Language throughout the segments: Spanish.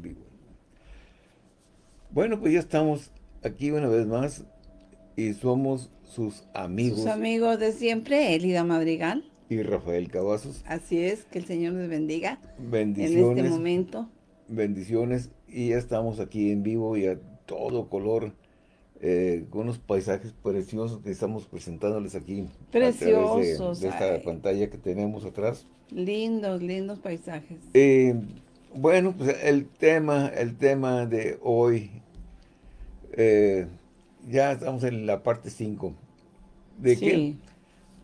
vivo. Bueno, pues ya estamos aquí una vez más y somos sus amigos. Sus amigos de siempre, Elida Madrigal. Y Rafael Cavazos. Así es, que el Señor les bendiga. Bendiciones. En este momento. Bendiciones. Y ya estamos aquí en vivo y a todo color. Eh, con unos paisajes preciosos que estamos presentándoles aquí. Preciosos. de, esta pantalla que tenemos atrás. Lindos, lindos paisajes. Eh, bueno, pues el tema, el tema de hoy, eh, ya estamos en la parte 5. ¿De qué?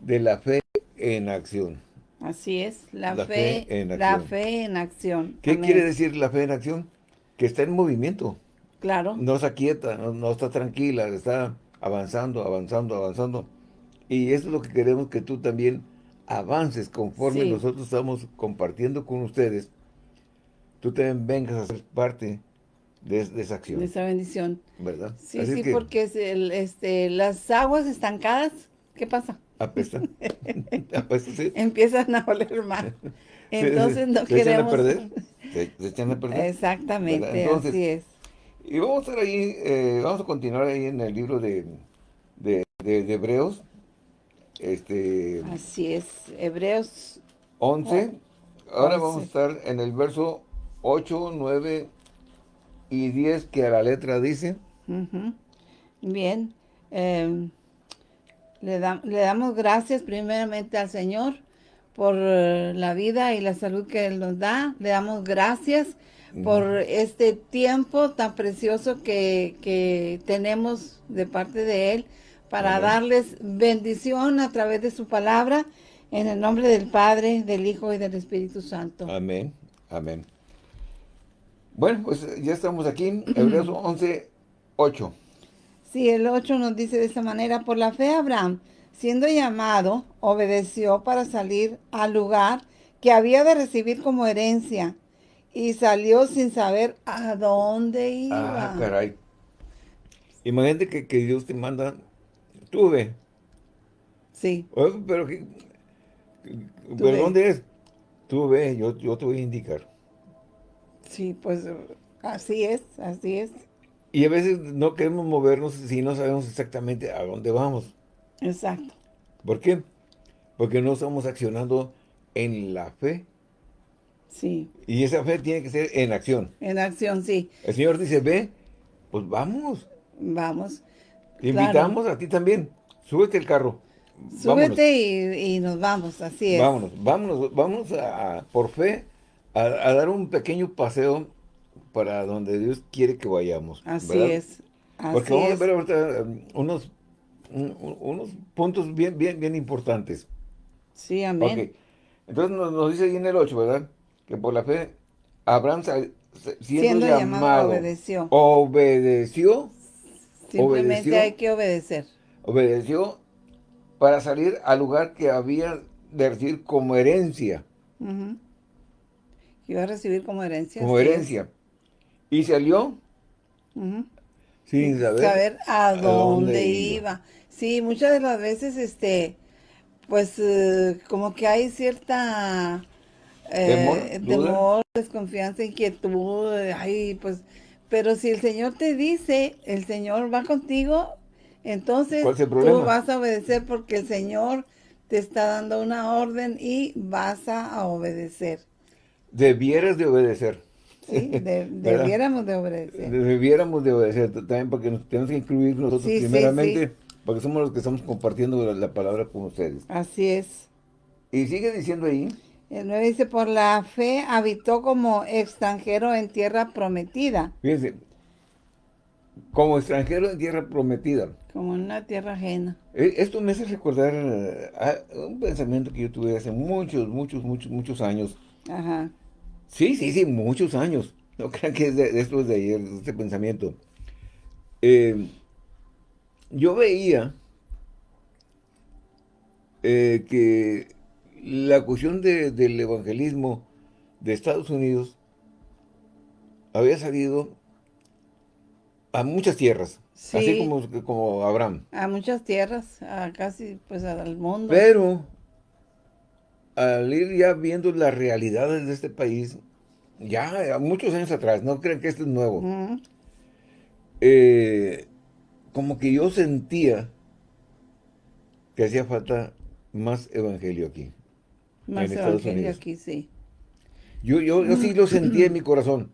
De la fe en acción. Así es, la, fe, en acción. La fe en acción. ¿Qué quiere decir la fe en acción? Que está en movimiento. Claro. No está quieta, no, está tranquila, está avanzando, avanzando, avanzando. Y eso es lo que queremos que tú también avances conforme nosotros estamos compartiendo con ustedes tú también vengas a ser parte de, esa acción. De esa bendición. ¿Verdad? Sí, sí, porque el, este, las aguas estancadas, ¿qué pasa? Apestan. Apestan, sí. Empiezan a oler mal. Entonces no queremos... Echan a perder. Se, echan a perder. Exactamente, así es. Y vamos a estar ahí, eh, vamos a continuar ahí en el libro de, de, de, Hebreos. Este, así es, Hebreos 11. Ahora vamos a estar en el verso 8, 9 y 10 que a la letra dice. Bien. Em, le, le, damos gracias primeramente al Señor por eh, la vida y la salud que Él nos da. Le damos gracias por este tiempo tan precioso que, que, tenemos de parte de Él para darles bendición a través de su palabra en el nombre del Padre, del Hijo y del Espíritu Santo. Amén. Amén. Bueno, pues ya estamos aquí, Hebreos 11, 8. Sí, el 8 nos dice de esta manera, por la fe Abraham, siendo llamado, obedeció para salir al lugar que había de recibir como herencia, y salió sin saber a dónde iba. Ah, caray. Imagínate que, que Dios te manda, tú ve. Sí. pero, que, ¿pero ¿dónde es? Tú ve, yo, yo te voy a indicar. Sí, pues así es, así es. Y a veces no queremos movernos si no sabemos exactamente a dónde vamos. Exacto. ¿Por qué? Porque no estamos accionando en la fe. Sí. Y esa fe tiene que ser en acción. En acción, sí. El Señor dice, ve, pues vamos. Vamos. Te invitamos a ti también. Súbete el carro. Súbete y, nos vamos, así es. Vámonos, vámonos, vámonos a, por fe a, dar un pequeño paseo para donde Dios quiere que vayamos. Así es. Porque vamos a ver ahorita um, unos, unos puntos bien, bien, bien importantes. Sí, amén. Entonces nos, dice ahí en el 8, ¿verdad? Que por la fe, Abraham siendo, llamado, obedeció. Obedeció. Simplemente hay que obedecer. Obedeció para salir al lugar que había de recibir como herencia iba a recibir como herencia. Como herencia. Y salió sin saber, a, dónde, iba. Sí, muchas de las veces, este, pues, eh, como que hay cierta eh, temor, desconfianza, inquietud, ay, pues, pero si el Señor te dice, el Señor va contigo, entonces tú vas a obedecer porque el Señor te está dando una orden y vas a obedecer debieras de obedecer. Sí, debiéramos de obedecer. Debiéramos de obedecer también porque nos tenemos que incluir nosotros primeramente, porque somos los que estamos compartiendo la, palabra con ustedes. Así es. Y sigue diciendo ahí. El 9 dice, por la fe habitó como extranjero en tierra prometida. Fíjense, como extranjero en tierra prometida. Como en una tierra ajena. E, esto me hace recordar un pensamiento que yo tuve hace muchos, muchos, muchos, muchos años. Ajá. Sí, sí, sí, muchos años. No crean que es de, esto es de ayer, este pensamiento. Eh, yo veía eh, que la cuestión del evangelismo de Estados Unidos había salido a muchas tierras, así como, como Abraham. A muchas tierras, a casi pues al mundo. Pero al ir ya viendo las realidades de este país, ya muchos años atrás, no crean que esto es nuevo. Eh, como que yo sentía que hacía falta más evangelio aquí. Más evangelio aquí, sí. Yo, yo, yo sí lo sentí en mi corazón.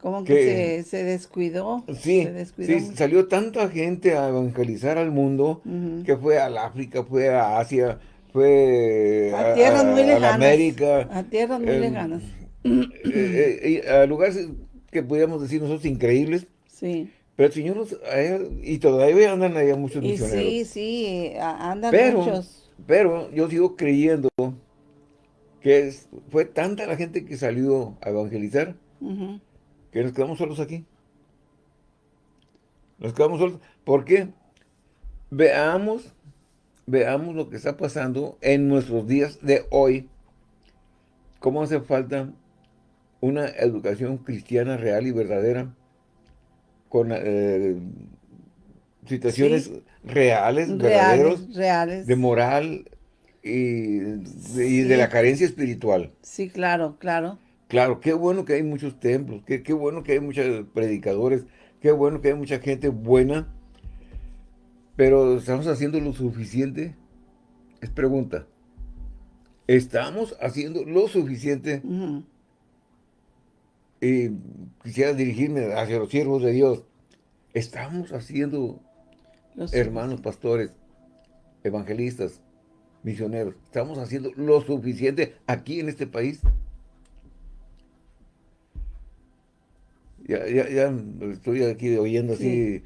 Como que, se, descuidó. Sí, sí salió tanta gente a evangelizar al mundo que fue al África, fue a Asia, fue a, tierras muy lejanas, América. A tierras muy em, lejanas. Eh, eh, a lugares que podríamos decir nosotros increíbles. Sí. Pero el Señor nos, y todavía andan allá muchos misioneros. Sí, sí, andan muchos. Pero yo sigo creyendo que fue tanta la gente que salió a evangelizar que nos quedamos solos aquí. Nos quedamos solos. ¿Por qué? Veamos, veamos lo que está pasando en nuestros días de hoy. Cómo hace falta una educación cristiana real y verdadera con eh, situaciones reales, verdaderos, reales. de moral y, de la carencia espiritual. Sí, claro, claro. Claro, qué bueno que hay muchos templos, qué, qué bueno que hay muchos predicadores, qué bueno que hay mucha gente buena, pero ¿estamos haciendo lo suficiente? Es pregunta. ¿Estamos haciendo lo suficiente? Y quisiera dirigirme hacia los siervos de Dios. ¿Estamos haciendo, hermanos pastores, evangelistas, misioneros, estamos haciendo lo suficiente aquí en este país? Ya, ya, ya estoy aquí oyendo así,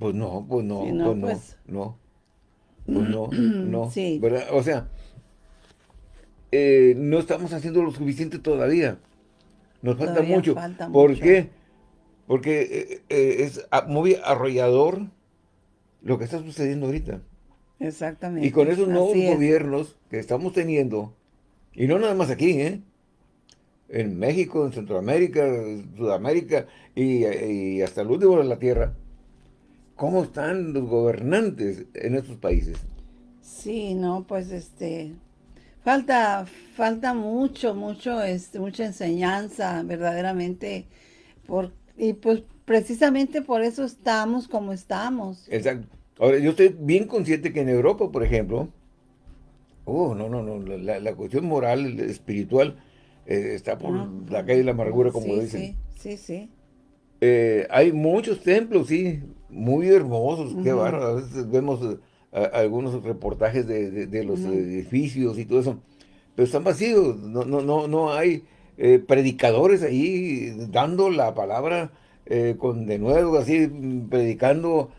pues no, pues no, pues no, pues no, pues no, no, ¿verdad? O sea, eh, no estamos haciendo lo suficiente todavía. Nos falta mucho. ¿Por qué? Porque eh, eh, es muy arrollador lo que está sucediendo ahorita. Exactamente. Y con esos nuevos gobiernos que estamos teniendo, y no nada más aquí, ¿eh? en México, en Centroamérica, Sudamérica y, hasta el último de la Tierra, ¿cómo están los gobernantes en estos países? Sí, no, pues este, falta, falta mucho, mucho, este, mucha enseñanza, verdaderamente, por, y pues precisamente por eso estamos como estamos. Exacto. Ahora, yo estoy bien consciente que en Europa, por ejemplo, oh, no, no, no, la, la cuestión moral, espiritual, eh, está por ah, la calle de la amargura, como dicen. Sí, sí, sí. Eh, hay muchos templos, sí, muy hermosos, qué bárbaro. A veces vemos eh, algunos reportajes de, los edificios y todo eso, pero están vacíos, no, no, no, no hay predicadores ahí dando la palabra con de nuevo, así, predicando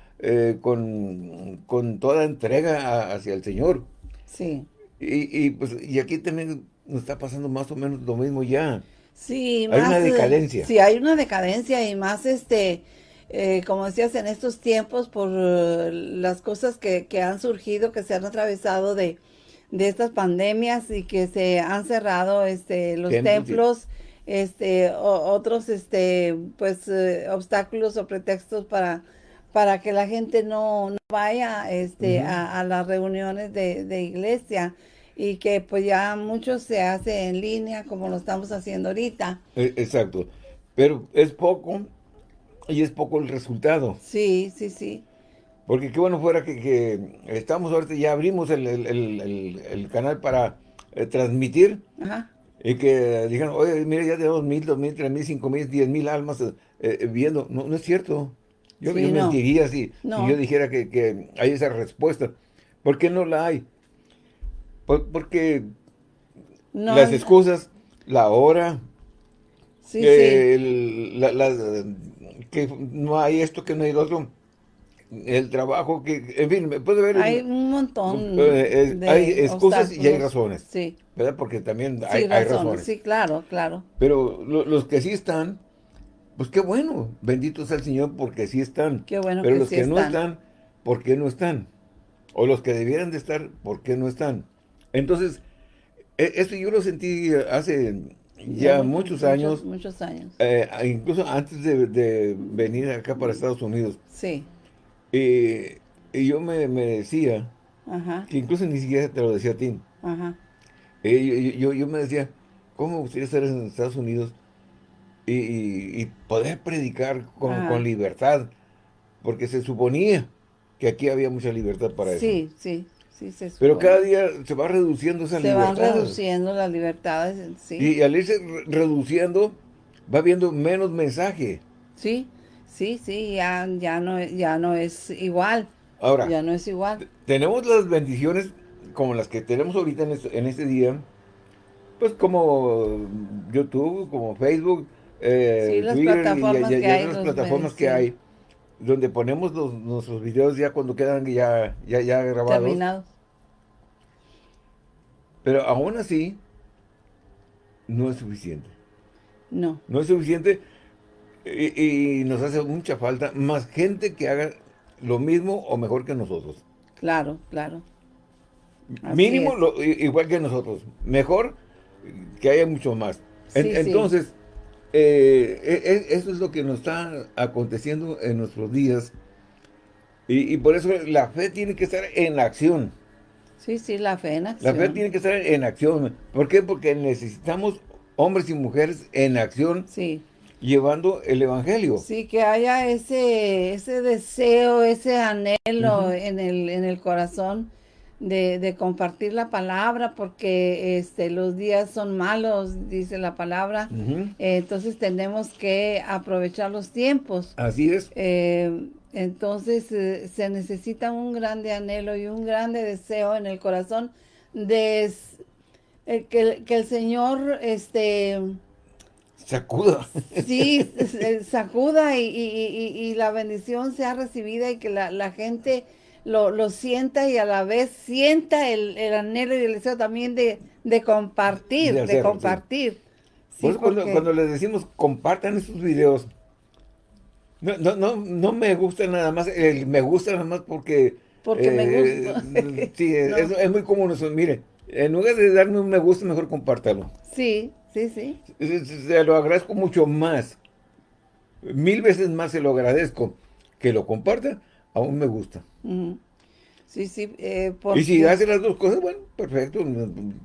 con, con, toda entrega hacia el Señor. Sí. Y, y, pues, y aquí también nos está pasando más o menos lo mismo ya. Sí, hay una decadencia. Sí, hay una decadencia y más este, eh, como decías, en estos tiempos por eh, las cosas que, han surgido, que se han atravesado de, estas pandemias y que se han cerrado este, los templos, este, otros este, pues eh, obstáculos o pretextos para para que la gente no, vaya este, a, las reuniones de, de iglesia y que pues ya mucho se hace en línea como lo estamos haciendo ahorita. E, exacto, pero es poco y es poco el resultado. Sí, sí, sí. Porque qué bueno fuera que, estamos ahorita, ya abrimos el, canal para eh, transmitir Ajá. y que digan, oye, mira, ya tenemos mil, dos mil, tres mil, cinco mil, diez mil almas eh, eh, viendo. No, no es cierto. Yo, me mentiría si, yo dijera que, que hay esa respuesta. ¿Por qué no la hay? porque las excusas, la hora, que, no hay esto, que no hay otro, el trabajo, que, en fin, puede haber... Hay un montón eh, Hay excusas y hay razones. Sí. ¿Verdad? Porque también hay, razones, Sí, claro, claro. Pero los que sí están, pues qué bueno, bendito sea el Señor porque sí están. Qué bueno Pero los que no están, ¿por qué no están? O los que debieran de estar, ¿por qué no están? Entonces, e, esto yo lo sentí hace ya, muchos, años. Muchos, años. Eh, incluso antes de, venir acá para Estados Unidos. Sí. y yo me, decía, que incluso ni siquiera te lo decía a ti. Ajá. Eh, yo, yo, me decía, ¿cómo me gustaría estar en Estados Unidos y, poder predicar con, libertad, porque se suponía que aquí había mucha libertad para eso. Sí, sí, sí. Se Pero cada día se va reduciendo esa libertad. Se van reduciendo las libertades, sí. Y al irse reduciendo, va habiendo menos mensaje. Sí, sí, sí, ya, ya, no, ya no es igual. Ahora, ya no es igual. Tenemos las bendiciones como las que tenemos ahorita en este, en este día, pues como YouTube, como Facebook, eh, las plataformas, que, hay, plataformas que hay, donde ponemos nuestros videos ya cuando quedan ya, ya, ya grabados. Terminados. Pero aún así, no es suficiente. No. No es suficiente y, nos hace mucha falta más gente que haga lo mismo o mejor que nosotros. Claro, claro. Mínimo igual que nosotros. Mejor que haya mucho más. entonces, eh, e, e, eso es lo que nos está aconteciendo en nuestros días. Y, por eso la fe tiene que estar en acción. Sí, sí, la fe en acción. La fe tiene que estar en acción. ¿Por qué? Porque necesitamos hombres y mujeres en acción. Sí. Llevando el evangelio. Sí, que haya ese, ese deseo, ese anhelo en, el, en el corazón de, compartir la palabra porque este, los días son malos, dice la palabra. entonces tenemos que aprovechar los tiempos. Así es. Eh, entonces eh, se necesita un grande anhelo y un grande deseo en el corazón de eh, que, que, el Señor este sacuda. Sí, sacuda y, y, la bendición sea recibida y que la, la gente lo, sienta y a la vez sienta el, anhelo y el deseo también de, compartir, de, compartir. cuando, les decimos compartan estos videos, no, no, no, no me gusta nada más, me gusta nada más porque... Porque me eh, gusta. sí, es, muy común eso. Mire, en lugar de darme un me gusta, mejor compártalo. Sí, sí, sí. Se lo agradezco mucho más. Mil veces más se lo agradezco que lo comparta aún me gusta. Sí, sí. Eh, y si hace las dos cosas, bueno, perfecto,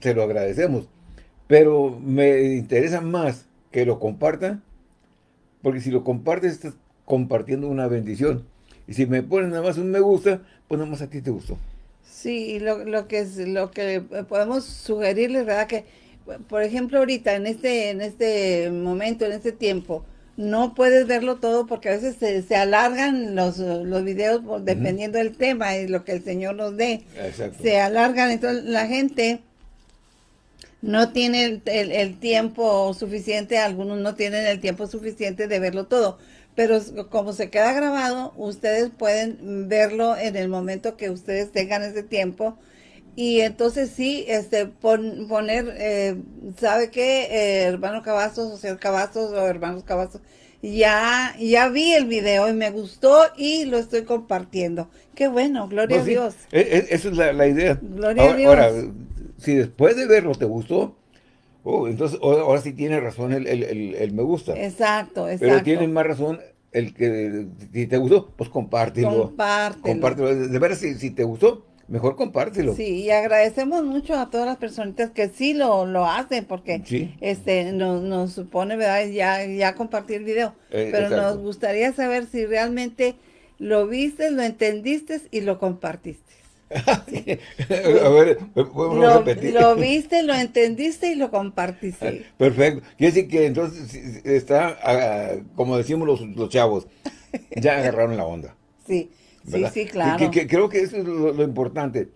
se lo agradecemos. Pero me interesa más que lo comparta, porque si lo compartes, estás compartiendo una bendición. Y si me pones nada más un me gusta, pues nada más a ti te gustó. Sí, lo, lo que es lo que podemos sugerirles, ¿verdad? Que, por ejemplo, ahorita, en este, en este momento, en este tiempo, no puedes verlo todo porque a veces se, alargan los, los videos dependiendo del tema y lo que el Señor nos dé. Se alargan, entonces la gente no tiene el, tiempo suficiente, algunos no tienen el tiempo suficiente de verlo todo. Pero como se queda grabado, ustedes pueden verlo en el momento que ustedes tengan ese tiempo. Y entonces sí, este poner, eh, ¿sabe qué? Eh, hermano Cavazos o señor Cavazos o hermanos Cavazos ya, ya vi el video y me gustó y lo estoy compartiendo. Qué bueno, gloria pues a Dios. E, e, esa es la, idea. Gloria ahora, a Dios. Ahora, si después de verlo te gustó, oh, entonces ahora sí tiene razón el, me gusta. Exacto, exacto. Pero tiene más razón el que si te gustó, pues compártelo. Compártelo. Compártelo. De veras, si, si te gustó, mejor compártelo. Sí, y agradecemos mucho a todas las personitas que sí lo, lo hacen, porque este nos, nos, supone, ¿verdad? Ya, ya compartir el video. Eh, Pero nos gustaría saber si realmente lo viste, lo entendiste y lo compartiste. a ver, podemos lo, repetir. Lo viste, lo entendiste y lo compartiste. Perfecto. Quiere decir que entonces está, ah, como decimos los, los chavos, ya agarraron la onda. Sí. Sí, sí, claro. creo que eso es lo, importante.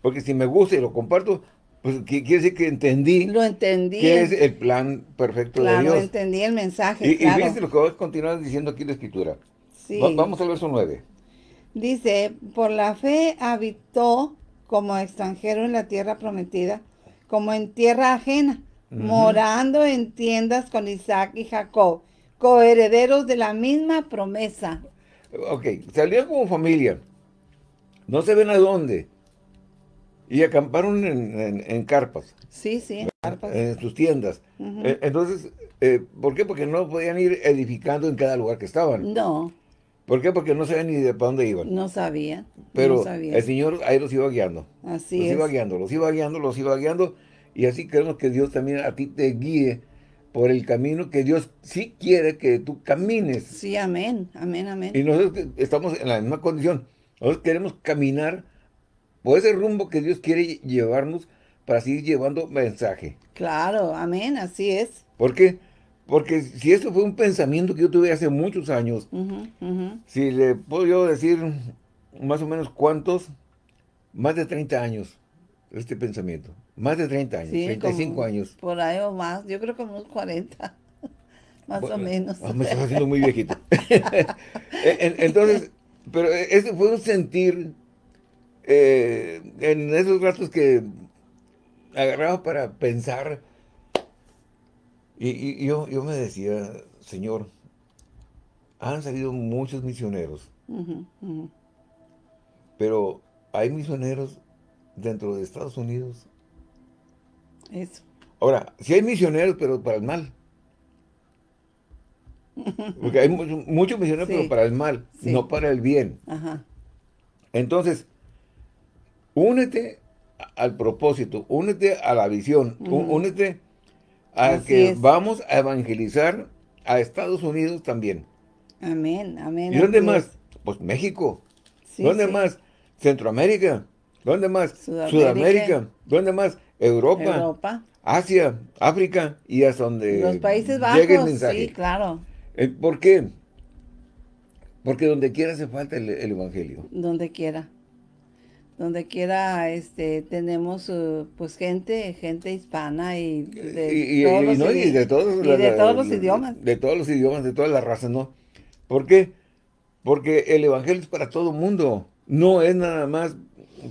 Porque si me gusta y lo comparto, pues quiere decir que entendí. Lo entendí. Que es el plan perfecto de Dios. Claro, entendí el mensaje, Y, fíjense lo que voy a continuar diciendo aquí en la Escritura. Sí. vamos al verso 9. Dice, por la fe habitó como extranjero en la tierra prometida, como en tierra ajena, morando en tiendas con Isaac y Jacob, coherederos de la misma promesa. Ok, salieron como familia. No se ven a dónde. Y acamparon en, carpas. Sí, sí, en carpas. En sus tiendas. Eh, entonces, eh, ¿por qué? Porque no podían ir edificando en cada lugar que estaban. No. ¿Por qué? Porque no sabían ni de para dónde iban. No sabían. Pero el Señor ahí los iba guiando. Así los iba guiando, los iba guiando, los iba guiando. Y así queremos que Dios también a ti te guíe por el camino que Dios sí quiere que tú camines. Sí, amén, amén, amén. Y nosotros estamos en la misma condición. Nosotros queremos caminar por ese rumbo que Dios quiere llevarnos para seguir llevando mensaje. Claro, amén, así es. ¿Por qué? Porque si eso fue un pensamiento que yo tuve hace muchos años, si le puedo yo decir más o menos cuántos, más de 30 años, este pensamiento. Más de 30 años, 35 años. Por ahí o más, yo creo que unos 40, más o menos. Ah, me estás haciendo muy viejito. Entonces, pero ese fue un sentir eh, en esos ratos que agarraba para pensar y, yo, yo, me decía, Señor, han salido muchos misioneros, pero hay misioneros dentro de Estados Unidos. Eso. Ahora, si hay misioneros, pero para el mal. Porque hay muchos misioneros, pero para el mal, no para el bien. Entonces, únete al propósito, únete a la visión, únete a que vamos a evangelizar a Estados Unidos también. Amén, amén. ¿Y dónde más? Pues México. ¿Dónde más? Centroamérica. ¿Dónde más? Sudamérica. ¿Dónde más? Europa. Asia, África y hasta donde Los Países Bajos, sí, claro. Eh, ¿Por qué? Porque donde quiera hace falta el Evangelio. Donde quiera donde quiera este tenemos uh, pues gente gente hispana y de, todos, los, de todos, los idiomas de todos los idiomas de todas las razas no ¿por qué? porque el evangelio es para todo mundo no es nada más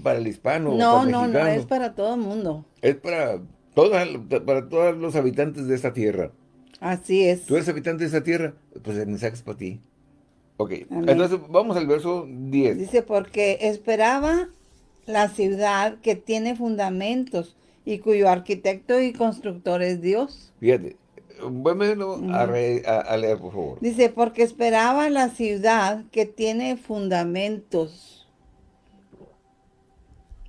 para el hispano no no no es para todo el mundo es para todas para todos los habitantes de esta tierra así es tú eres habitante de esta tierra pues el mensaje es para ti Ok, entonces vamos al verso 10. Dice, porque esperaba la ciudad que tiene fundamentos y cuyo arquitecto y constructor es Dios. Fíjate, vuélvelo a, leer, por favor. Dice, porque esperaba la ciudad que tiene fundamentos.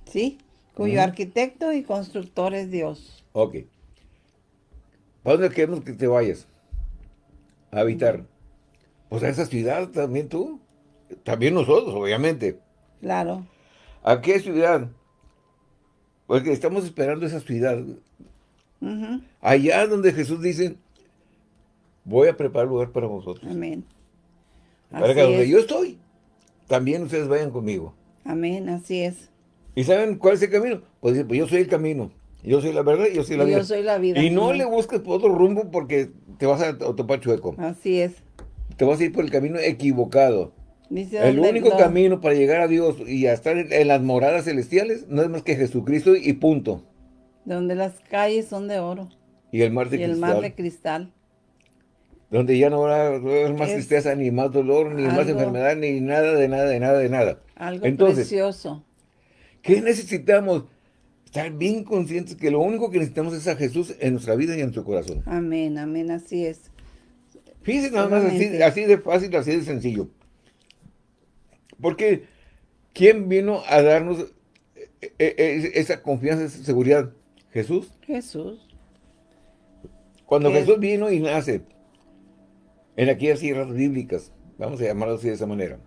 ¿Sí? Cuyo arquitecto y constructor es Dios. Ok. ¿Para dónde queremos que te vayas? A habitar. Pues a esa ciudad también tú. También nosotros, obviamente. Claro. ¿A qué ciudad? Porque estamos esperando esa ciudad. Allá donde Jesús dice, voy a preparar lugar para vosotros. Amén. Para que donde yo estoy, también ustedes vayan conmigo. Amén, así es. ¿Y saben cuál es el camino? Pues, pues yo soy el camino. Yo soy la verdad y yo soy la vida. Yo soy la vida. Y no le busques por otro rumbo porque te vas a topar chueco. Así es. Te vas a ir por el camino equivocado el único camino para llegar a Dios y a estar en, las moradas celestiales no es más que Jesucristo y punto. Donde las calles son de oro. Y el mar de y cristal. el mar de cristal. Donde ya no habrá más tristeza, ni más dolor, ni más enfermedad, ni nada, de nada, de nada, de nada. Algo Entonces, precioso. ¿Qué necesitamos? Estar bien conscientes que lo único que necesitamos es a Jesús en nuestra vida y en nuestro corazón. Amén, amén, así es. Fíjense nada más así, así de fácil, así de sencillo. Porque, ¿quién vino a darnos eh, eh, eh, esa confianza, esa seguridad? ¿Jesús? Jesús. Cuando Jesús vino y nace en aquellas tierras bíblicas, vamos a llamarlo así de esa manera.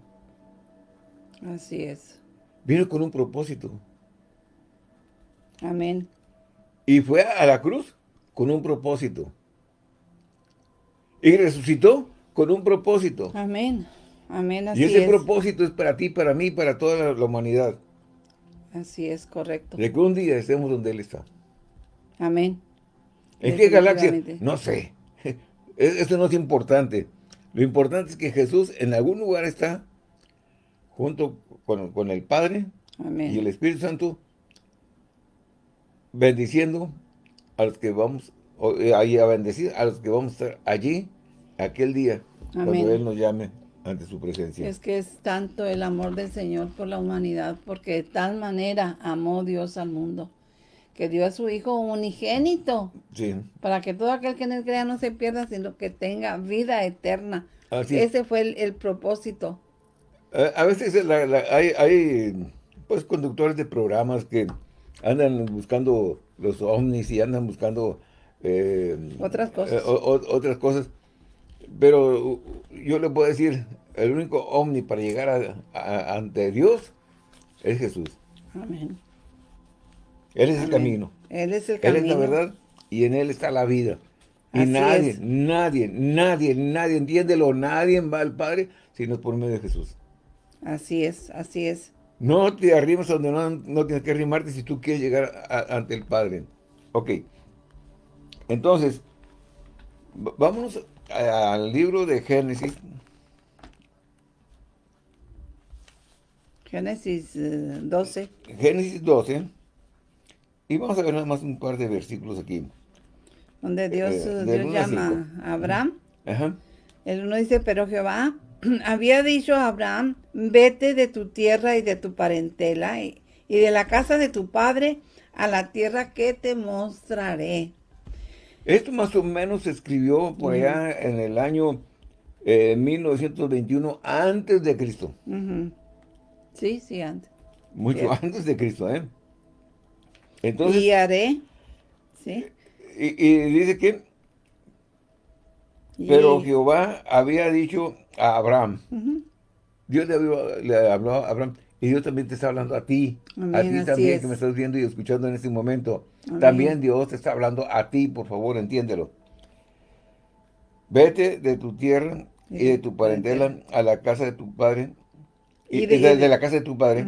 Así es. Vino con un propósito. Amén. Y fue a la cruz con un propósito. Y resucitó con un propósito. Amén. Amén, así Y ese propósito es para ti, para mí, para toda la, humanidad. Así es, correcto. De que un día estemos donde Él está. Amén. ¿En qué galaxia? No sé. Esto no es importante. Lo importante es que Jesús en algún lugar está junto con, el Padre y el Espíritu Santo bendiciendo a los que vamos eh, a bendecir a los que vamos a estar allí aquel día cuando Él nos llame ante su presencia. Es que es tanto el amor del Señor por la humanidad, porque de tal manera amó Dios al mundo, que dio a su Hijo unigénito, para que todo aquel que en él crea no se pierda, sino que tenga vida eterna. Ese fue el, propósito. A, veces hay, hay pues conductores de programas que andan buscando los ovnis y andan buscando eh, otras cosas. otras cosas. Pero yo le puedo decir, el único omni para llegar ante Dios es Jesús. Amén. Él es el camino. Él es el camino. Él es la verdad y en Él está la vida. Y nadie, nadie, nadie, nadie, entiéndelo, nadie va al Padre si no es por medio de Jesús. Así es, así es. No te arrimes donde no, tienes que arrimarte si tú quieres llegar ante el Padre. Ok. Entonces, vámonos al libro de Génesis. Génesis 12. Eh, Génesis 12. Y vamos a ver nada más un par de versículos aquí. Donde Dios, eh, Dios llama a Abraham. Ajá. El uno dice, pero Jehová había dicho a Abraham, vete de tu tierra y de tu parentela y, de la casa de tu padre a la tierra que te mostraré. Esto más o menos se escribió por allá en el año 1921 eh, antes de Cristo. Sí, sí, antes. Mucho antes de Cristo, ¿eh? Entonces, y haré, ¿sí? Y, dice que, pero Jehová había dicho a Abraham, Dios le, habló a Abraham, y Dios también te está hablando a ti, a ti también que me estás viendo y escuchando en este momento. También Dios te está hablando a ti, por favor, entiéndelo. Vete de tu tierra y de tu parentela a la casa de tu padre, y, de, la casa de tu padre,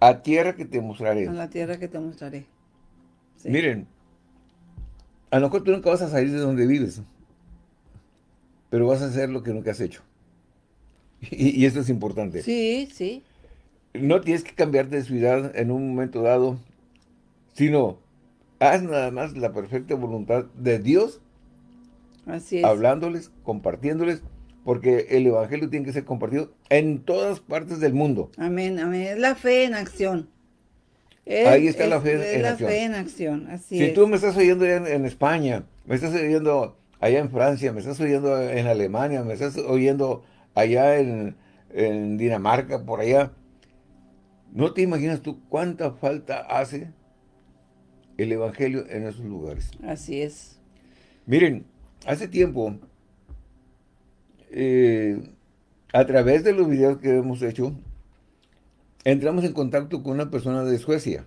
a tierra que te mostraré. A la tierra que te mostraré. Miren, a lo mejor tú nunca vas a salir de donde vives, pero vas a hacer lo que nunca has hecho. Y, esto es importante. Sí, sí. No tienes que cambiar de ciudad en un momento dado, sino haz nada más la perfecta voluntad de Dios. Así es. Hablándoles, compartiéndoles, porque el Evangelio tiene que ser compartido en todas partes del mundo. Amén, amén. Es la fe en acción. Ahí está la fe, en, la acción. fe en acción. Así si tú me estás oyendo en, en, España, me estás oyendo allá en Francia, me estás oyendo en Alemania, me estás oyendo allá en, en Dinamarca, por allá, ¿no te imaginas tú cuánta falta hace el Evangelio en esos lugares? Así es. Miren, hace tiempo, eh, a través de los videos que hemos hecho, entramos en contacto con una persona de Suecia.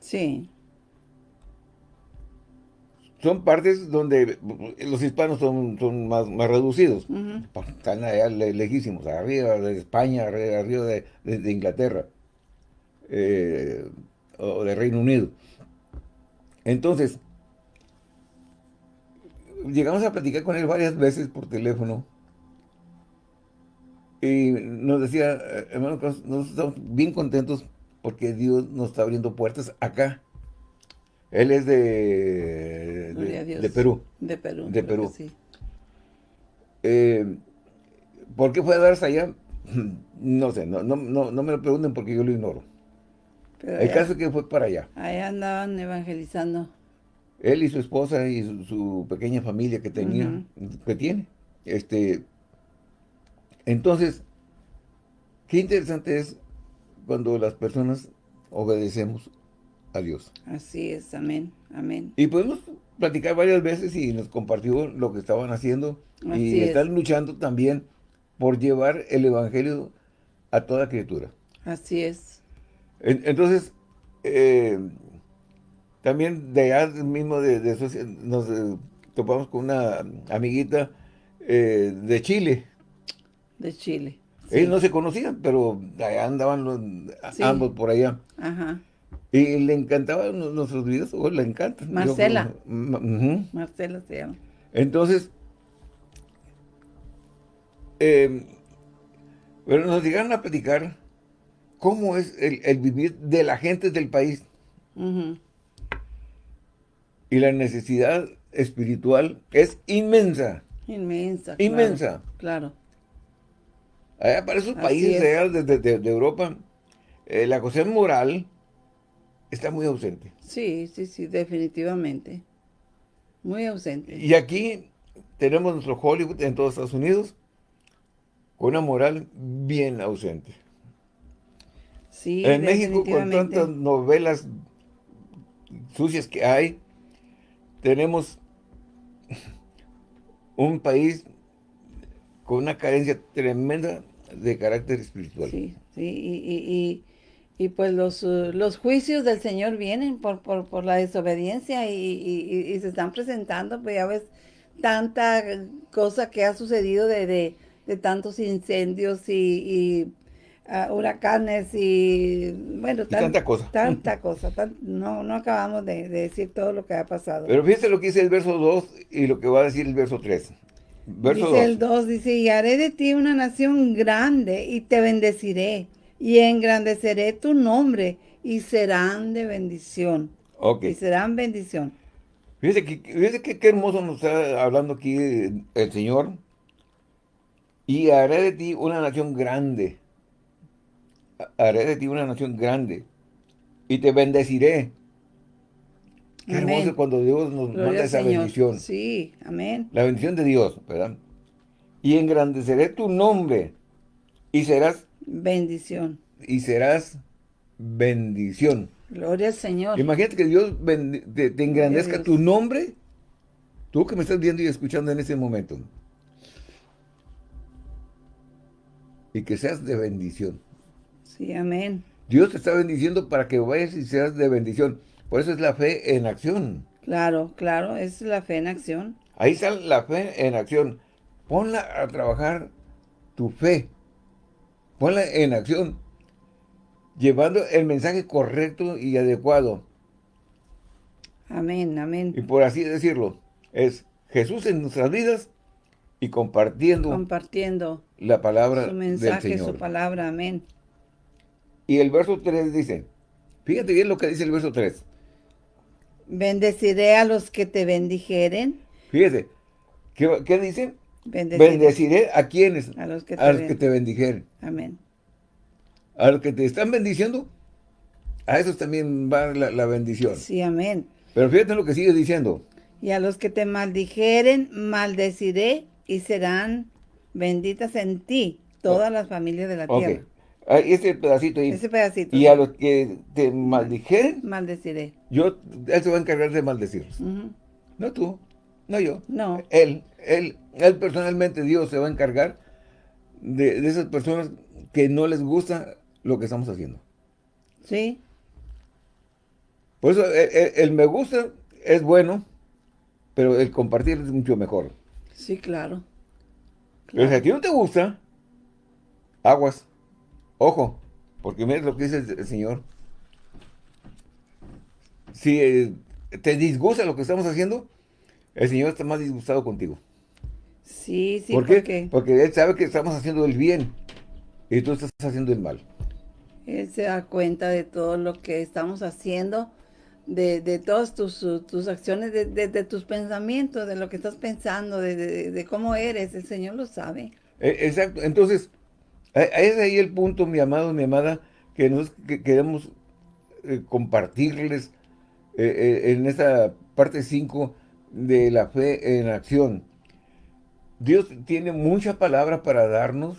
Sí. Son partes donde los hispanos son, son más, más reducidos. Están allá lejísimos, arriba de España, arriba de, Inglaterra eh, o de Reino Unido. Entonces, llegamos a platicar con él varias veces por teléfono y nos decía, eh, hermano, nosotros estamos bien contentos porque Dios nos está abriendo puertas acá. Él es de, de, Perú. De Perú. De Perú. Sí. Eh, ¿Por qué fue a darse allá? No sé, no, no, no, me lo pregunten porque yo lo ignoro. El caso es que fue para allá. Allá andaban evangelizando. Él y su esposa y su, pequeña familia que tenía, que tiene. Este, entonces, qué interesante es cuando las personas obedecemos a Dios. Así es, amén, amén. Y podemos platicar varias veces y nos compartió lo que estaban haciendo y están luchando también por llevar el Evangelio a toda criatura. Así es. entonces, eh, también de allá mismo de, nos eh, topamos con una amiguita eh, de Chile, de Chile. Ellos no se conocían, pero allá andaban los, ambos por allá. Ajá. Y le encantaban nuestros videos, o le encantan. Marcela. Marcela se llama. Entonces, eh, pero nos llegaron a platicar cómo es el, vivir de la gente del país. Y la necesidad espiritual es inmensa. Inmensa. Inmensa. Claro. para esos países de, Europa, eh, la cosa moral está muy ausente. Sí, sí, sí, definitivamente. Muy ausente. Y aquí tenemos nuestro Hollywood en todos Estados Unidos con una moral bien ausente. Sí, En México con tantas novelas sucias que hay, tenemos un país con una carencia tremenda de carácter espiritual. Sí, sí, y, y, pues los, uh, los juicios del Señor vienen por, por, la desobediencia y, se están presentando, pues ya ves, tanta cosa que ha sucedido de, de, tantos incendios y, uh, huracanes y bueno, tanta cosa. Tanta cosa, no, no acabamos de, decir todo lo que ha pasado. Pero fíjate lo que dice el verso 2 y lo que va a decir el verso 3. Verso dice el 2, dice, y haré de ti una nación grande y te bendeciré y engrandeceré tu nombre y serán de bendición. Ok. Y serán bendición. Fíjese que, qué hermoso nos está hablando aquí el Señor. Y haré de ti una nación grande. Haré de ti una nación grande. Y te bendeciré. Qué hermoso cuando Dios nos manda esa bendición. Sí, amén. La bendición de Dios, ¿verdad? Y engrandeceré tu nombre. Y serás... Bendición. Y serás bendición. Gloria al Señor. Imagínate que Dios te, engrandezca tu nombre. Tú que me estás viendo y escuchando en ese momento. Y que seas de bendición. Sí, amén. Dios te está bendiciendo para que vayas y seas de bendición. Por eso es la fe en acción. Claro, claro, es la fe en acción. Ahí está la fe en acción. Ponla a trabajar tu fe. Ponla en acción llevando el mensaje correcto y adecuado. Amén, amén. Y por así decirlo, es Jesús en nuestras vidas y compartiendo, compartiendo la palabra su mensaje, su palabra, amén. Y el verso 3 dice, fíjate bien lo que dice el verso 3. Bendeciré a los que te bendijeren. Fíjate, ¿qué, dice? Bendeciré. a quienes, a los que a los que te bendijeren. Amén a los que te están bendiciendo, a esos también va la, bendición. Sí, amén. Pero fíjate lo que sigue diciendo. Y a los que te maldijeren, maldeciré y serán benditas en ti todas las familias de la tierra. Ah, ese pedacito ahí. Ese pedacito. Y a los que te maldijeren. Maldeciré. Yo, él se va a encargar de maldecirlos. No tú, no yo. No. Él, él, él personalmente, Dios se va a encargar de, de esas personas que no les gusta lo que estamos haciendo. Sí. Por eso el, me gusta es bueno, pero el compartir es mucho mejor. Sí, claro. Pero si a ti no te gusta, aguas, ojo, porque mira lo que dice el, Señor. Si eh, te disgusta lo que estamos haciendo, el Señor está más disgustado contigo. Sí, sí. ¿Por qué? Porque Él sabe que estamos haciendo el bien y tú estás haciendo el mal. Él se da cuenta de todo lo que estamos haciendo, de, de todas tus, tus acciones, de, tus pensamientos, de lo que estás pensando, de, cómo eres. El Señor lo sabe. E, exacto. Entonces, es ahí el punto, mi amado, mi amada, que nos queremos eh, compartirles eh, eh, en esta parte 5 de la fe en acción. Dios tiene mucha palabra para darnos,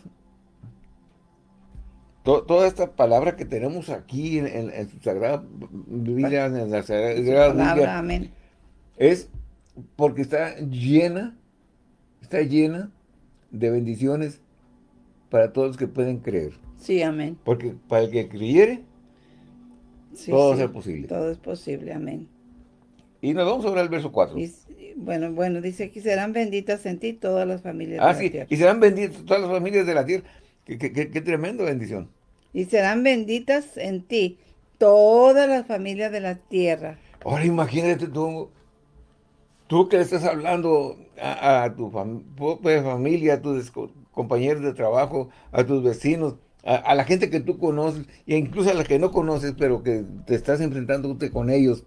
toda esta palabra que tenemos aquí en, su Sagrada Biblia, en la Sagrada Biblia, es porque está llena, está llena de bendiciones para todos los que pueden creer. Sí, amén. Porque para el que creyere, todo es posible. Todo es posible, amén. Y nos vamos a ver al verso 4. bueno, bueno, dice que serán benditas en ti todas las familias de ah, la sí, y serán benditas todas las familias de la tierra. Qué, qué, tremenda bendición. Y serán benditas en ti todas las familias de la tierra. Ahora imagínate tú, tú que le estás hablando a, tu familia, a tus compañeros de trabajo, a tus vecinos, a, la gente que tú conoces, e incluso a la que no conoces, pero que te estás enfrentando con ellos.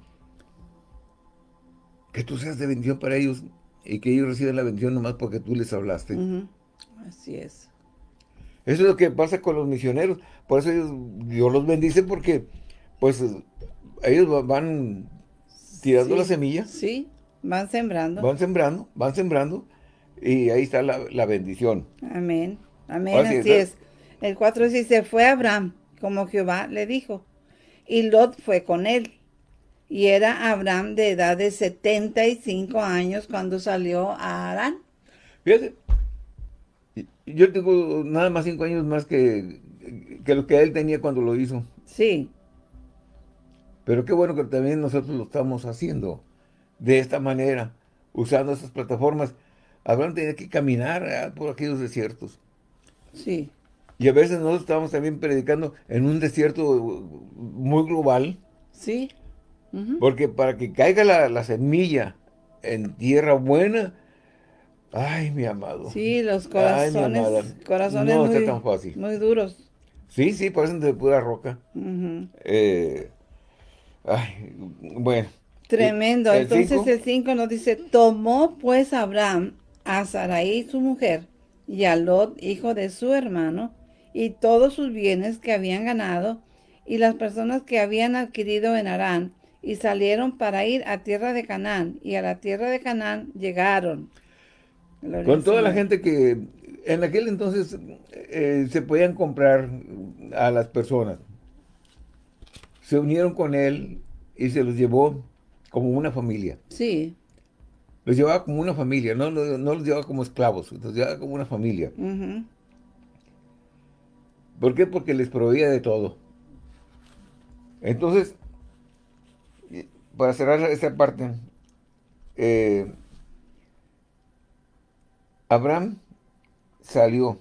Que tú seas de bendición para ellos y que ellos reciban la bendición nomás porque tú les hablaste. Así es. Eso es lo que pasa con los misioneros. Por eso Dios los bendice porque, pues, ellos van tirando la semilla. Sí, van sembrando. Van sembrando, van sembrando. Y ahí está la, bendición. Amén. Amén, así es. El 4 dice, fue Abraham, como Jehová le dijo. Y Lot fue con él. Y era Abraham de edad de 75 años cuando salió a Arán. Fíjate, yo tengo nada más cinco años más que, que lo que él tenía cuando lo hizo. Sí. Pero qué bueno que también nosotros lo estamos haciendo de esta manera, usando estas plataformas. Abraham tenía que caminar por aquellos desiertos. Sí. Y a veces nosotros estamos también predicando en un desierto muy global. Sí. Porque para que caiga la, semilla en tierra buena, ay, mi amado. Sí, los corazones, corazones no muy, tan fácil. muy duros. Sí, sí, parecen de pura roca. Eh, ay, bueno. Tremendo. Entonces el 5 nos dice, tomó pues Abraham a Sarai su mujer y a Lot, hijo de su hermano, y todos sus bienes que habían ganado, y las personas que habían adquirido en Arán, y salieron para ir a tierra de Canaán, y a la tierra de Canaán llegaron. Con toda la gente que en aquel entonces eh, se podían comprar a las personas. Se unieron con él y se los llevó como una familia. Sí. Los llevaba como una familia, no, no, los llevaba como esclavos, los llevaba como una familia. ¿Por qué? Porque les proveía de todo. Entonces, para cerrar esta parte, eh, Abraham salió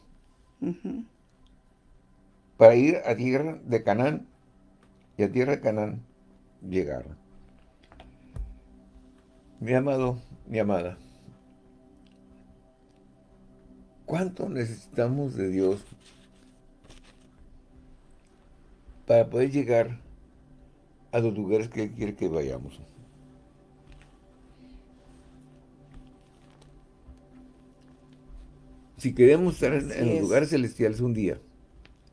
para ir a tierra de Canaán y a tierra de Canaán llegar. Mi amado, mi amada, ¿cuánto necesitamos de Dios para poder llegar a los lugares que Él quiere que vayamos. Si queremos estar en, los lugares celestiales un día,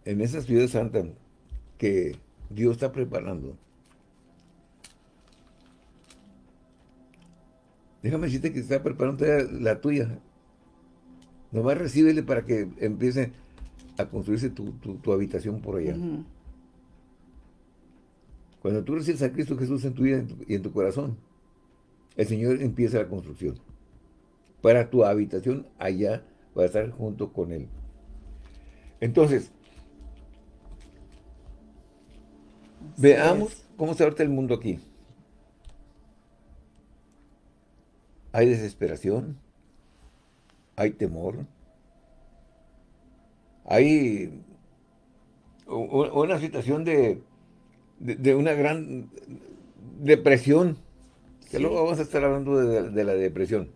en esa ciudad santa que Dios está preparando, déjame decirte que está preparando la tuya. Nomás recíbele para que empiece a construirse tu, habitación por allá. Cuando tú recibes a Cristo Jesús en tu vida y en tu corazón, el Señor empieza la construcción. Para tu habitación allá, para estar junto con Él. Entonces, veamos cómo se ahorita el mundo aquí. Hay desesperación, hay temor, hay una situación de de, una gran depresión. Que luego vamos a estar hablando de, la depresión.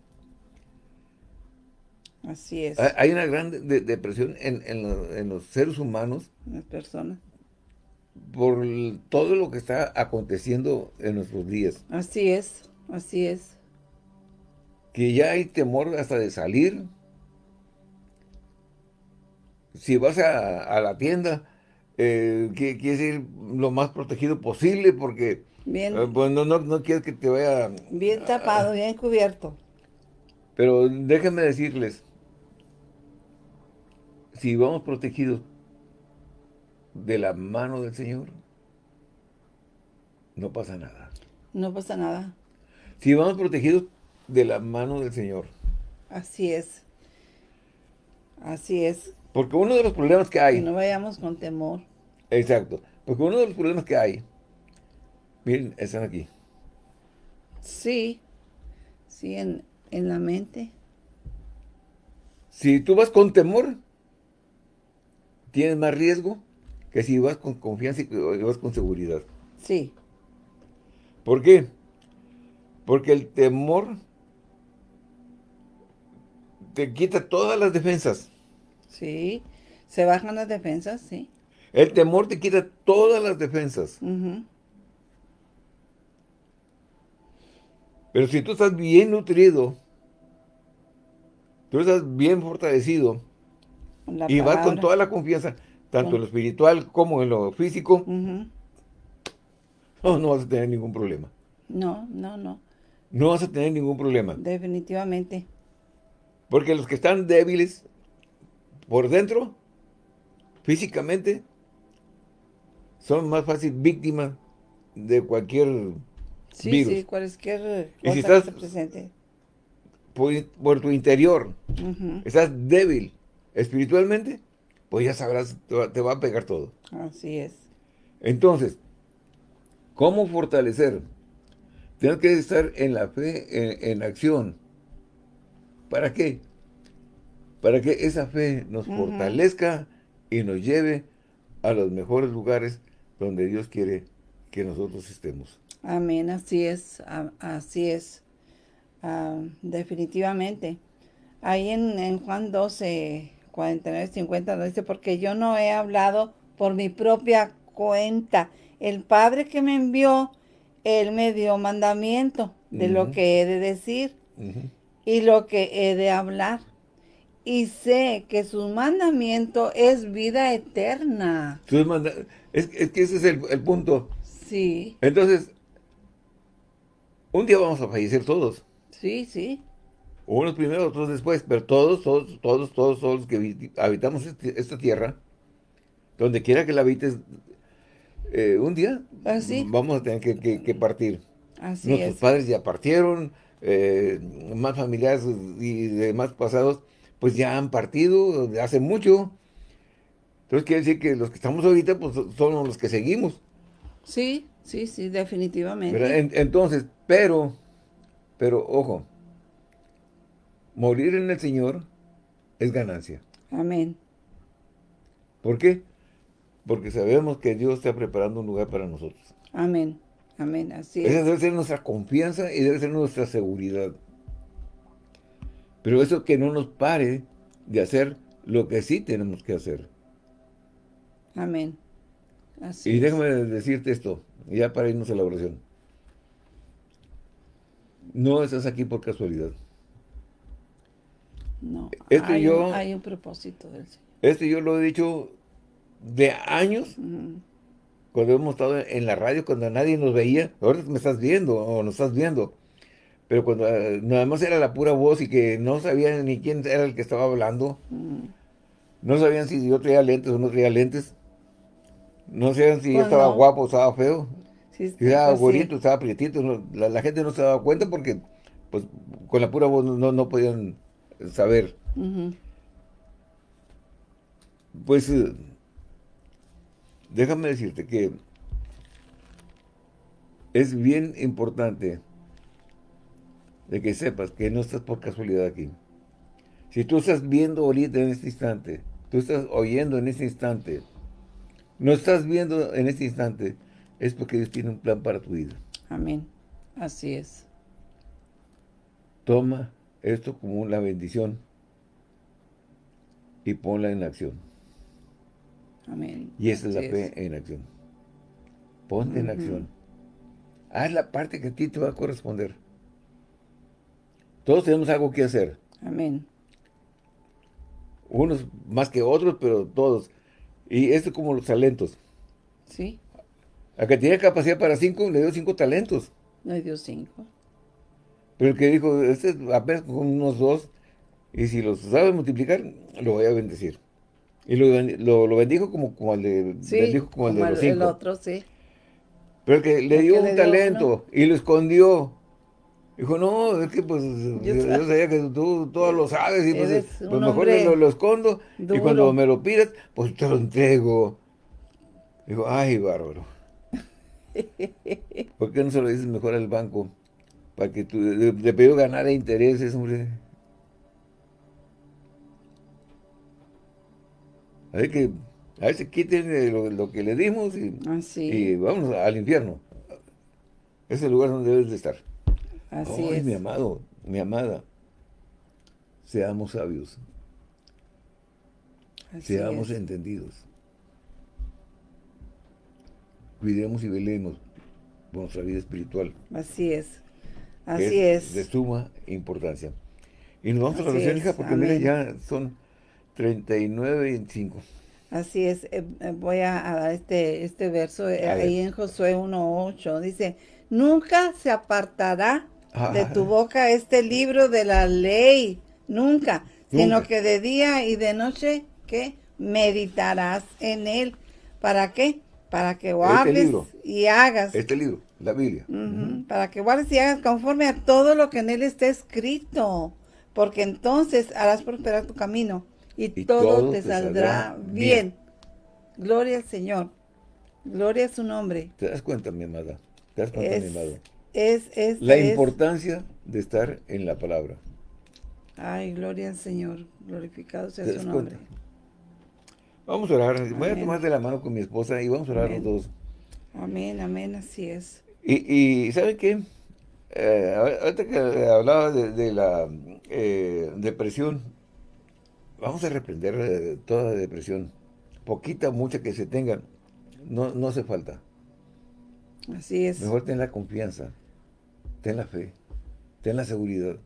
Así es. Hay una gran depresión en, los seres humanos. En las personas. Por todo lo que está aconteciendo en nuestros días. Así es, así es. Que ya hay temor hasta de salir. Si vas a la tienda, eh, quieres ir lo más protegido posible porque bien, eh, pues, no, no, quieres que te vaya... Bien tapado, bien cubierto. Pero déjenme decirles, si vamos protegidos de la mano del Señor, no pasa nada. No pasa nada. Si vamos protegidos de la mano del Señor. Así es. Así es. Porque uno de los problemas que hay... Que no vayamos con temor. Exacto. Porque uno de los problemas que hay... Miren, están aquí. Sí. Sí, en, la mente. Si tú vas con temor, tienes más riesgo que si vas con confianza y vas con seguridad. Sí. ¿Por qué? Porque el temor te quita todas las defensas. Sí, se bajan las defensas, sí. El temor te quita todas las defensas. Pero si tú estás bien nutrido, tú estás bien fortalecido, y vas con toda la confianza, tanto en lo espiritual como en lo físico, no, no vas a tener ningún problema. No, no, no. No vas a tener ningún problema. Definitivamente. Porque los que están débiles por dentro, físicamente, son más fácil víctimas de cualquier Sí, sí, cualquier cosa si estás, que se presente. Por, tu interior, estás débil espiritualmente, pues ya sabrás, te va a pegar todo. Así es. Entonces, ¿cómo fortalecer? Tienes que estar en la fe, en, acción. ¿Para qué? Para que esa fe nos fortalezca y nos lleve a los mejores lugares donde Dios quiere que nosotros estemos. Amén, así es, así es, definitivamente. Ahí en, Juan 12, 49, 50 dice, porque yo no he hablado por mi propia cuenta. El Padre que me envió, Él me dio mandamiento de lo que he de decir y lo que he de hablar. Y sé que su mandamiento es vida eterna. Es, que ese es el punto. Sí. Entonces, un día vamos a fallecer todos. Sí, sí. Unos primero, otros después, pero todos, todos, todos, todos, todos los que habitamos este, esta tierra, donde quiera que la habites, eh, un día Así. vamos a tener que, partir. Así Nuestros padres ya partieron, eh, más familiares y demás pasados, pues ya han partido hace mucho. Entonces quiere decir que los que estamos ahorita, pues son los que seguimos. Sí, sí, sí, definitivamente. entonces, pero, pero, ojo, morir en el Señor es ganancia. Amén. ¿Por qué? Porque sabemos que Dios está preparando un lugar para nosotros. Amén, amén, así es. Esa debe ser nuestra confianza y debe ser nuestra seguridad. Pero eso que no nos pare de hacer lo que sí tenemos que hacer. Amén y déjame decirte esto, ya para irnos a la oración. No estás aquí por casualidad. No, este hay, yo, hay un propósito del Señor. Este yo lo he dicho de años, cuando hemos estado en la radio, cuando nadie nos veía, ahora me estás viendo o nos estás viendo, pero cuando eh, nada más era la pura voz y que no sabían ni quién era el que estaba hablando, no sabían si yo traía lentes o no traía lentes, no sé si estaba guapo o estaba feo. si estaba pues estaba prietito. la, gente no se daba cuenta porque pues con la pura voz no, no podían saber. Pues eh, déjame decirte que es bien importante de que sepas que no estás por casualidad aquí. Si tú estás viendo ahorita en este instante, tú estás oyendo en este instante, no estás viendo en este instante, es porque Dios tiene un plan para tu vida. Amén. Así es. Toma esto como una bendición y ponla en acción. Amén. Y esa es la fe en acción. Ponte en acción. Haz la parte que a ti te va a corresponder. Todos tenemos algo que hacer. Amén. Unos más que otros, pero todos. Y esto es como los talentos. Sí. A que tiene capacidad para cinco, le dio cinco talentos. Le dio cinco. Pero el que dijo, este apenas con unos dos, y si los sabe multiplicar, lo voy a bendecir. Y lo, lo, bendijo como, como el de, sí, como, el de los cinco. el otro, sí. Pero el que le dio un talento y lo escondió, Dijo, no, es que pues yo, sabía que tú todo lo sabes y pues, pues mejor lo, lo, escondo y cuando me lo pidas, pues te lo entrego. Dijo, ay, bárbaro. ¿Por qué no se lo dices mejor al banco? Para que tú, le, pido ganar intereses, hombre. A ver que, a ver si quiten lo, lo que le dimos y, ah, y vamos al infierno. Ese es el lugar donde debes de estar. Así es. mi amado, mi amada, seamos sabios. seamos entendidos. Cuidemos y velemos por nuestra vida espiritual. Así es. Así es, De suma importancia. Y nos vamos a la oración, hija, porque mira, ya son 39 y 25. Así es. Eh, eh, voy a, dar este, este verso eh, ahí en Josué 1.8. Dice, nunca se apartará de tu boca este libro de la ley, nunca, sino que de día y de noche, que Meditarás en él. ¿Para qué? Para que guardes y hagas. Este libro, la Biblia. Para que guardes y hagas conforme a todo lo que en él está escrito. Porque entonces harás prosperar tu camino y, todo, te, saldrá, bien. Gloria al Señor. Gloria a su nombre. ¿Te das cuenta, mi amada? ¿Te das cuenta, mi amado? Es, es, la importancia de estar en la palabra. Ay, gloria al Señor. Glorificado sea su nombre. Vamos a orar. Voy a tomar de la mano con mi esposa y vamos a orar los dos. Amén, amén, así es. Y, y ¿saben qué? Eh, ahorita que hablaba de, la eh, depresión, vamos a reprender eh, toda depresión. Poquita, mucha que se tenga, no, no hace falta. Así es. Mejor ten la confianza, ten la fe, ten la seguridad.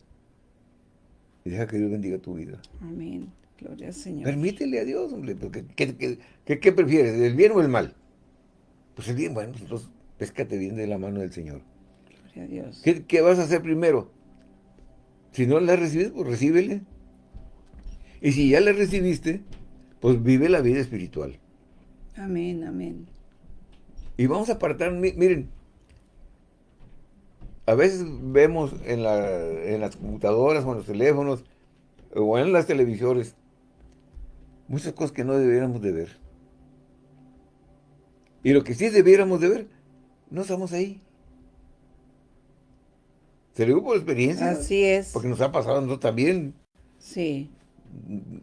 Y deja que Dios bendiga tu vida. Amén. Gloria al Señor. Permítele a Dios, hombre. Porque, ¿qué, prefieres? ¿El bien o el mal? Pues el bien, bueno, entonces péscate bien de la mano del Señor. Gloria a Dios. ¿Qué, vas a hacer primero? Si no la recibes, pues recíbele. Y si ya la recibiste, pues vive la vida espiritual. Amén, amén. Y vamos a apartar, miren, a veces vemos en, en las computadoras o en los teléfonos o en las televisores muchas cosas que no debiéramos de ver. Y lo que sí debiéramos de ver, no estamos ahí. Se lo digo por experiencia. Así es. Porque nos ha pasado a nosotros también. Sí.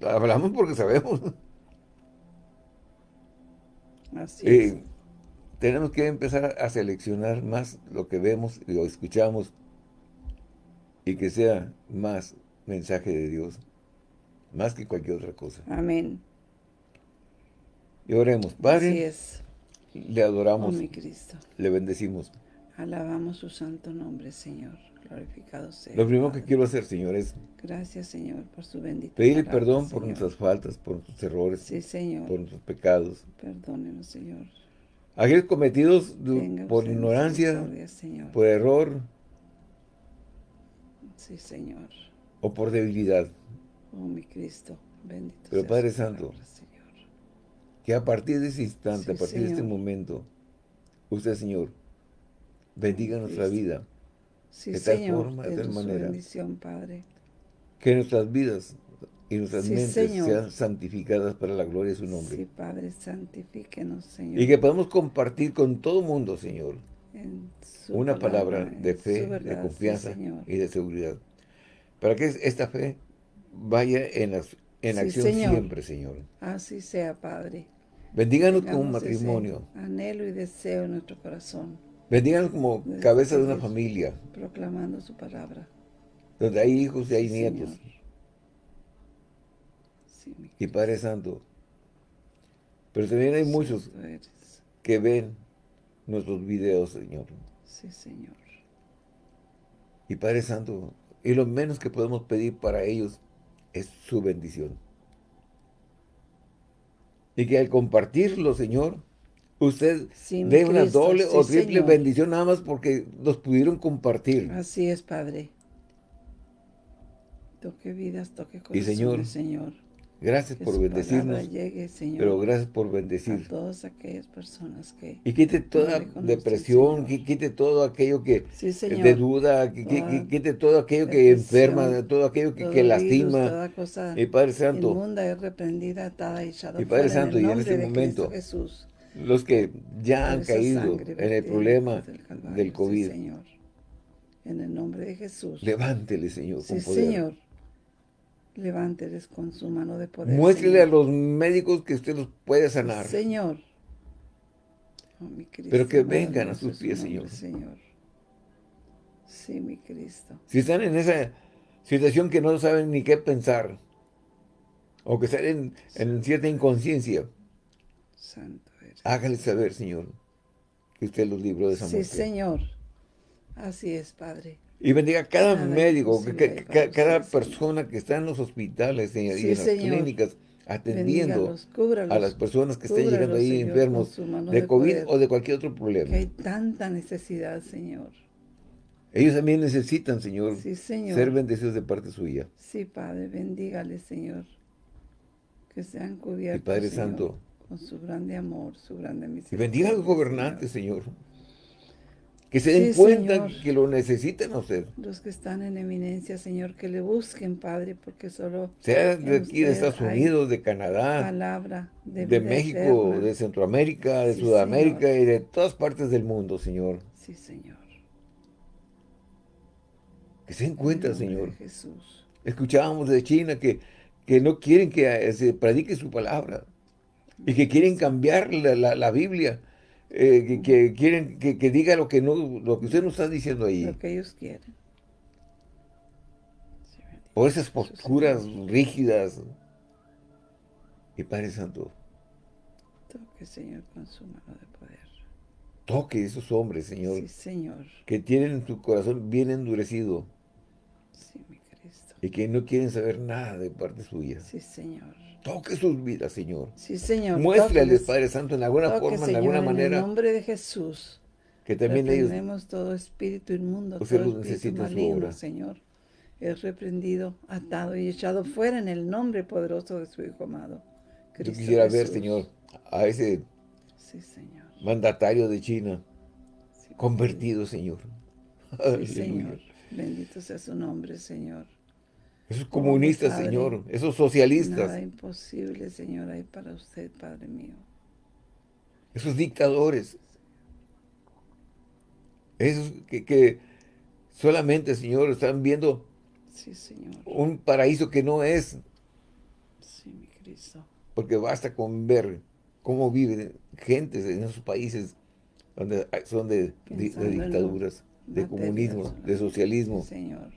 Hablamos porque sabemos. Así es. Tenemos que empezar a seleccionar más lo que vemos y lo escuchamos y que sea más mensaje de Dios, más que cualquier otra cosa. Amén. Y oremos. Padre, Así es. le adoramos. Oh, mi Cristo. Le bendecimos. Alabamos su santo nombre, Señor. Glorificado sea. Lo primero que quiero hacer, Señor, es... Gracias, Señor, por su bendición. Pedirle perdón por nuestras faltas, por nuestros errores. Sí, Señor. Por nuestros pecados. Perdónenos, Señor. Aquellos cometidos por ignorancia, por error. Sí, Señor o por debilidad. Oh, mi Cristo, bendito Pero Padre Santo, que a partir de ese instante, a partir de este momento, usted, Señor, bendiga nuestra vida. de tal forma, de tal manera. Padre. Que nuestras vidas y nuestras mentes sean santificadas para la gloria de su nombre. Sí, Padre, santifíquenos, Señor. Y que podamos compartir con todo mundo, Señor, una palabra, de fe, de confianza y de seguridad. Para que esta fe vaya en, en acción siempre, Señor. Así sea, Padre. Bendíganos como un matrimonio. Anhelo y deseo en nuestro corazón. Bendíganos como cabeza de una familia. Proclamando su palabra. Donde hay hijos y hay nietos. Y Padre Santo. Pero también hay muchos que ven nuestros videos, Señor. Sí, Señor. Y Padre Santo, y lo menos que podemos pedir para ellos es su bendición. Y que al compartirlo, Señor, usted dé una doble o triple bendición nada más porque los pudieron compartir. Así es, Padre. Toque vidas, toque corazones, y señor, señor Gracias por bendecirnos. pero gracias por bendecir. A todas aquellas personas que... Y quite toda depresión, quite todo aquello que de duda, quite todo aquello que enferma, todo aquello que, lastima. y Padre Santo. es reprendida, y Padre Santo, y en este momento, los que ya han caído en el problema del COVID. Señor. En el nombre de Jesús. Levántele, Señor, con poder. Señor. Levánteles con su mano de poder. Muéstrele a los médicos que usted los puede sanar. Señor. Oh, Pero que vengan a sus pies, Señor. Señor. Sí, mi Cristo. Si están en esa situación que no saben ni qué pensar, o que están en, cierta inconsciencia, Santo hágale saber, Señor, que usted los libró de esa muerte. Sí, Señor. Así es, Padre. Y bendiga a cada médico, cada persona que está en los hospitales y, en las clínicas atendiendo a las personas que estén llegando ahí enfermos de, COVID o de cualquier otro problema. Que hay tanta necesidad, Señor. Ellos también necesitan, Señor, ser bendecidos de parte suya. Sí, Padre, bendígale, Señor. Que sean cubiertos, Y Padre Santo, con su grande amor, su grande misericordia. Y bendiga a los gobernantes, Señor. Que se den cuenta que lo necesitan a usted. Los que están en eminencia, Señor, que le busquen, Padre, porque solo... Sea de aquí, de Estados Unidos, de Canadá, palabra de, México, de Centroamérica, de Sudamérica y de todas partes del mundo, Señor. Sí, Señor. Que se den cuenta, Señor. Jesús. Escuchábamos de China que, que no quieren que se predique su palabra y que quieren cambiar la, la Biblia eh, que, quieren que, diga lo que no lo que usted no está diciendo ahí. Lo que ellos quieren. Por esas posturas rígidas. Y Padre Santo. Toque, Señor, con su mano de poder. Toque esos hombres, Señor. Sí, Señor. Que tienen su corazón bien endurecido. Sí, mi Cristo. Y que no quieren saber nada de parte suya. Sí, Señor. Toque sus vidas, Señor. Sí, Señor. Muéstrales, Padre Santo, en alguna forma, en alguna manera. En el nombre de Jesús. Que también ellos... Tenemos todo espíritu inmundo, todo espíritu maligno, Señor. Es reprendido, atado y echado fuera en el nombre poderoso de su Hijo amado. Cristo Yo quisiera ver, Señor, a ese sí, señor. mandatario de China convertido, Señor. Sí, Señor. Bendito sea su nombre, Señor. Esos comunistas, Señor, esos socialistas. Nada imposible, Señor, hay para usted, Padre mío. Esos dictadores. Esos que, solamente, Señor, están viendo sí, señor. un paraíso que no es. Sí, mi Cristo. Porque basta con ver cómo viven gentes en esos países donde son de, dictaduras, de comunismo, de socialismo. señor.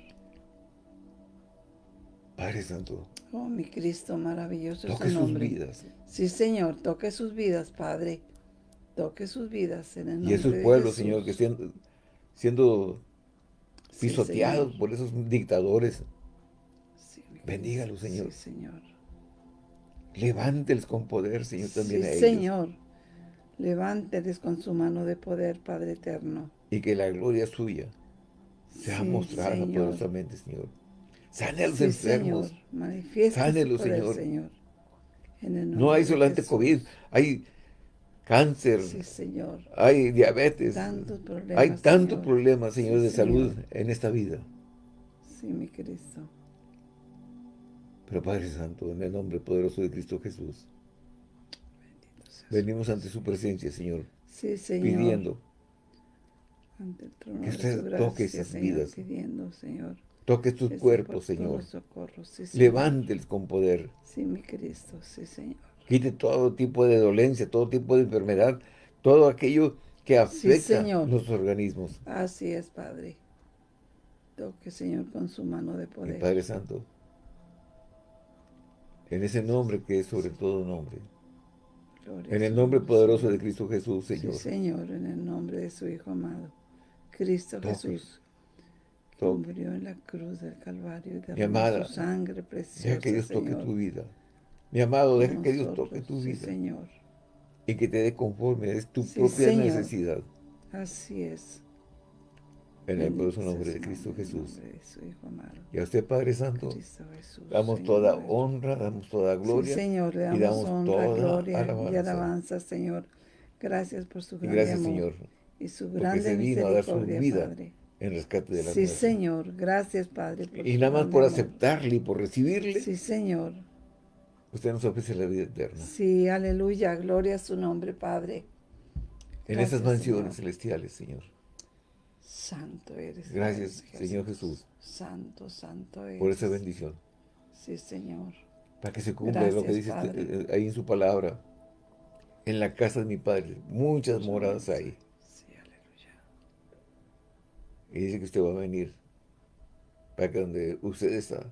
Padre Santo. Oh, mi Cristo, maravilloso toque sus vidas. Sí, Señor, toque sus vidas, Padre. Toque sus vidas en el nombre Y esos pueblos, Señor, que estén siendo pisoteados por esos dictadores. Sí, Bendígalos, Señor. Sí, Señor. Levánteles con poder, Señor, también a ellos. Señor. Levánteles con su mano de poder, Padre eterno. Y que la gloria suya sea mostrada poderosamente, Señor. Sane a los enfermos. Sane los, Señor. Señor. no hay solamente COVID, hay cáncer. Sí, Señor. Hay diabetes. Tantos problemas, hay tantos problemas, Señor, de salud en esta vida. Sí, mi Cristo. Pero Padre Santo, en el nombre poderoso de Cristo Jesús, venimos ante su presencia, Señor. Sí, Señor. Pidiendo ante el trono que usted toque esas vidas. Pidiendo, Señor Toque tus cuerpos, Señor. Socorro, Levánteles con poder. Sí, mi Cristo, sí, Señor. Quite todo tipo de dolencia, todo tipo de enfermedad, todo aquello que afecta los organismos. Así es, Padre. Toque, Señor, con su mano de poder. Padre Santo, en ese nombre que es sobre todo nombre. en el nombre poderoso de Cristo Jesús, Señor. Sí, Señor, en el nombre de su Hijo amado. Cristo Jesús murió en la cruz del Calvario y derramó su sangre preciosa, Deja que Dios toque tu vida. Mi amado, deja que Dios toque tu vida. Señor. Y que te dé conforme, es tu propia necesidad. Así es. En el poderoso nombre de Cristo Jesús. De su Hijo amado. Y a usted, Padre Santo, damos toda honra, damos toda gloria. Sí, Señor, le damos, y damos honra, toda gloria alabanza. y alabanza, Señor. Gracias por su gran Gracias, amor Señor. Y su grande misericordia, vida. Padre en rescate de la Sí, Señor. Gracias, Padre. y nada más por aceptarle y por recibirle. Sí, Señor. Usted nos ofrece la vida eterna. Sí, aleluya. Gloria a su nombre, Padre. en esas mansiones celestiales, Señor. Santo eres. Gracias, Señor Jesús. Santo, santo eres. Por esa bendición. Sí, Señor. Para que se cumpla lo que dice eh, ahí en su palabra. En la casa de mi Padre. Muchas moradas hay. Y dice que usted va a venir para que donde usted está,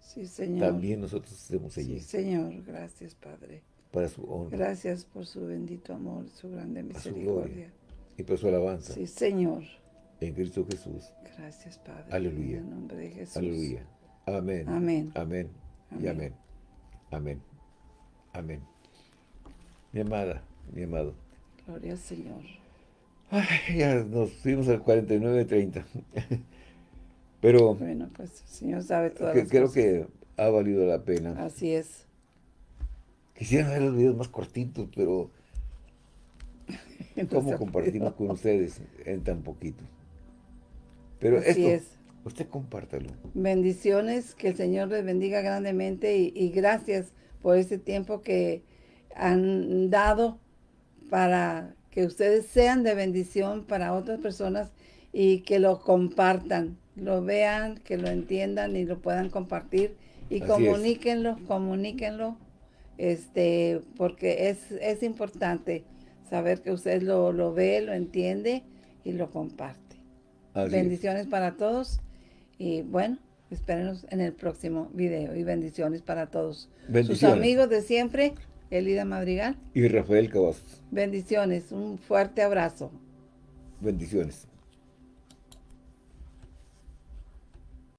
sí, señor. también nosotros estemos allí. Sí, Señor. Gracias, Padre. Para su honra. Gracias por su bendito amor, su grande misericordia. y por su alabanza. Sí, Señor. En Cristo Jesús. Gracias, Padre. Aleluya. En el nombre de Jesús. Aleluya. Amén. Amén. Amén. Y amén. Amén. Amén. Mi amada, mi amado. Gloria al Señor. Ay, ya nos fuimos al 49-30. Pero... Bueno, pues el Señor sabe todas que, Creo que ha valido la pena. Así es. Quisiera ver los videos más cortitos, pero ¿cómo compartimos con ustedes en tan poquito? Pero esto, es. usted compártalo. Bendiciones, que el Señor les bendiga grandemente y, y gracias por este tiempo que han dado para que ustedes sean de bendición para otras personas y que lo compartan, lo vean, que lo entiendan y lo puedan compartir y comuníquenlo, comuníquenlo, este, porque es, es importante saber que usted lo, lo ve, lo entiende y lo comparte. bendiciones para todos y bueno, espérenos en el próximo video y bendiciones para todos. Sus amigos de siempre, Elida Madrigal. Y Rafael Cavazos. Bendiciones, un fuerte abrazo. Bendiciones.